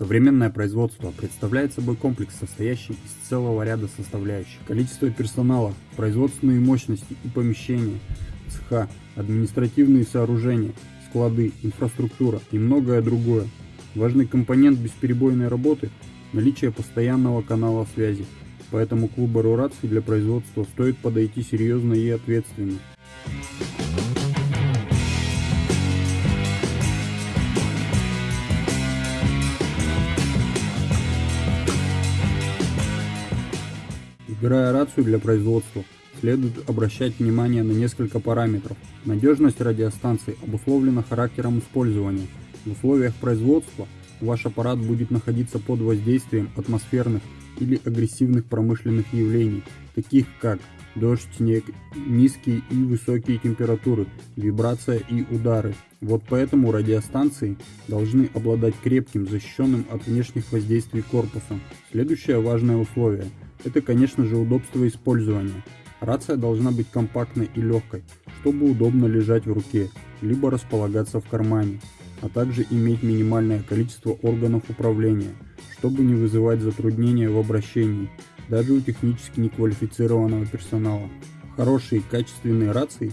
Современное производство представляет собой комплекс, состоящий из целого ряда составляющих. Количество персонала, производственные мощности и помещения, цеха, административные сооружения, склады, инфраструктура и многое другое. Важный компонент бесперебойной работы – наличие постоянного канала связи, поэтому к выбору для производства стоит подойти серьезно и ответственно. Выбирая рацию для производства, следует обращать внимание на несколько параметров. Надежность радиостанции обусловлена характером использования. В условиях производства ваш аппарат будет находиться под воздействием атмосферных или агрессивных промышленных явлений, таких как дождь, снег, низкие и высокие температуры, вибрация и удары. Вот поэтому радиостанции должны обладать крепким, защищенным от внешних воздействий корпусом. Следующее важное условие – это, конечно же, удобство использования. Рация должна быть компактной и легкой, чтобы удобно лежать в руке, либо располагаться в кармане, а также иметь минимальное количество органов управления, чтобы не вызывать затруднения в обращении, даже у технически неквалифицированного персонала. Хорошие качественные рации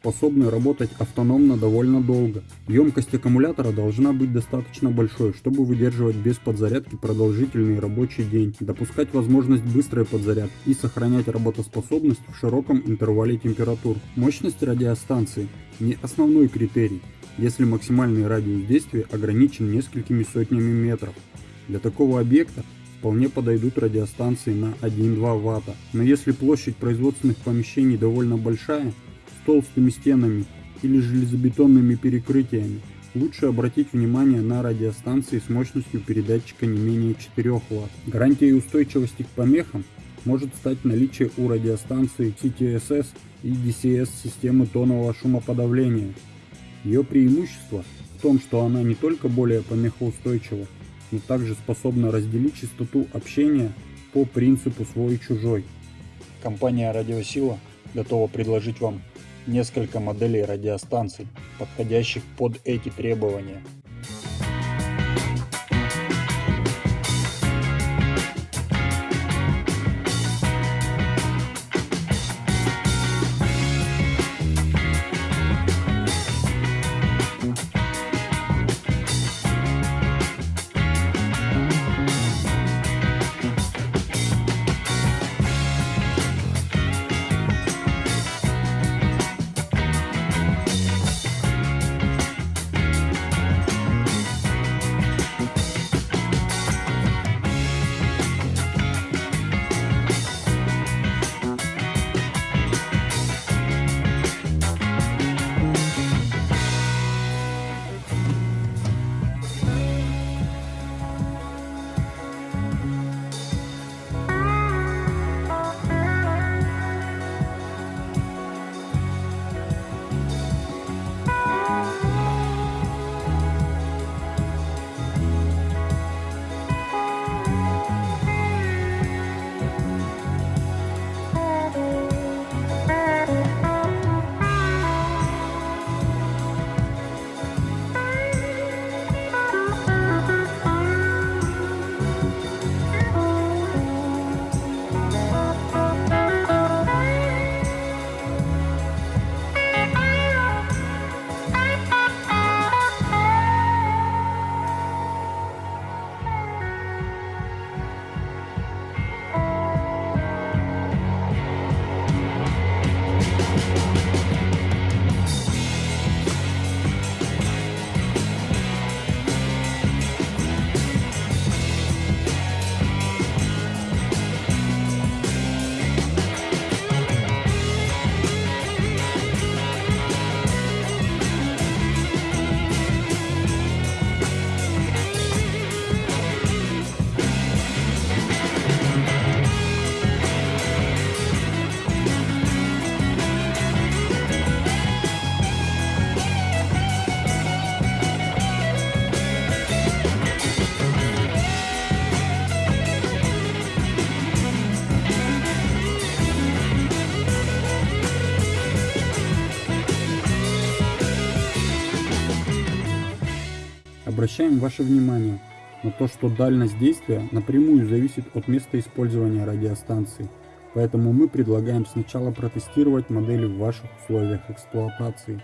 способны работать автономно довольно долго. Емкость аккумулятора должна быть достаточно большой, чтобы выдерживать без подзарядки продолжительный рабочий день, допускать возможность быстрой подзарядки и сохранять работоспособность в широком интервале температур. Мощность радиостанции не основной критерий, если максимальный радиус действия ограничен несколькими сотнями метров. Для такого объекта вполне подойдут радиостанции на 1-2 Вт. Но если площадь производственных помещений довольно большая, толстыми стенами или железобетонными перекрытиями, лучше обратить внимание на радиостанции с мощностью передатчика не менее 4 Вт. Гарантией устойчивости к помехам может стать наличие у радиостанции CTSS и DCS системы тонового шумоподавления. Ее преимущество в том, что она не только более помехоустойчива, но также способна разделить частоту общения по принципу свой-чужой. Компания Радиосила готова предложить вам несколько моделей радиостанций, подходящих под эти требования. Обращаем ваше внимание, но то, что дальность действия напрямую зависит от места использования радиостанции. Поэтому мы предлагаем сначала протестировать модели в ваших условиях эксплуатации.